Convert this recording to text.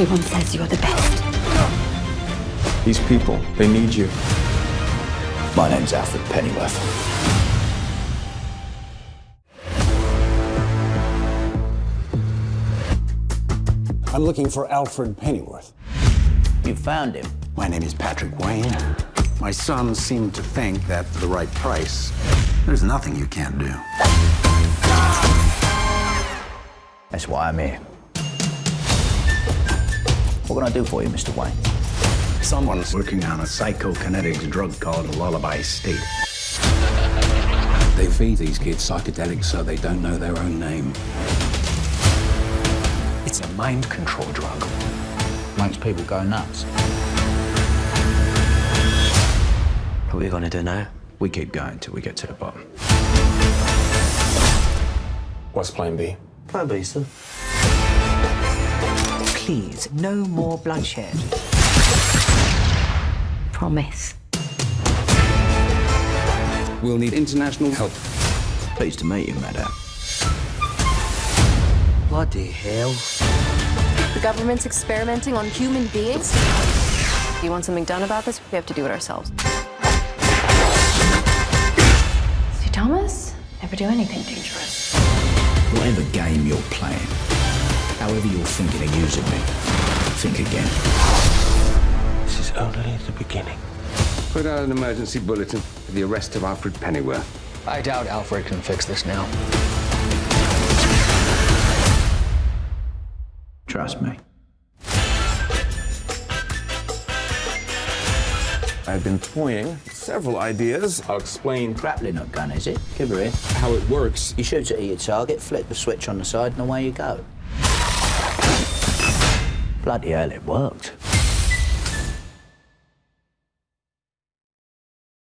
Everyone says you're the best. These people, they need you. My name's Alfred Pennyworth. I'm looking for Alfred Pennyworth. You found him. My name is Patrick Wayne. My sons seem to think that for the right price, there's nothing you can't do. That's why I'm here. What can I do for you, Mr. Wayne? Someone's working on a psychokinetics drug called Lullaby State. They feed these kids psychedelics so they don't know their own name. It's a mind control drug. Makes people go nuts. What are we gonna do now? We keep going till we get to the bottom. What's plan B? Plan B, sir. Please, no more bloodshed. Promise. We'll need international help. Pleased to meet you, madam. Bloody hell. The government's experimenting on human beings. If you want something done about this, we have to do it ourselves. See, Thomas? Never do anything dangerous. Whatever game you're playing, however you're thinking of using me, think again. This is only the beginning. Put out an emergency bulletin for the arrest of Alfred Pennyworth. I doubt Alfred can fix this now. Trust me. I've been toying several ideas. I'll explain Grappling hook gun, is it? Give her here. how it works. You shoot it at your target, flip the switch on the side, and away you go. Bloody hell, it worked.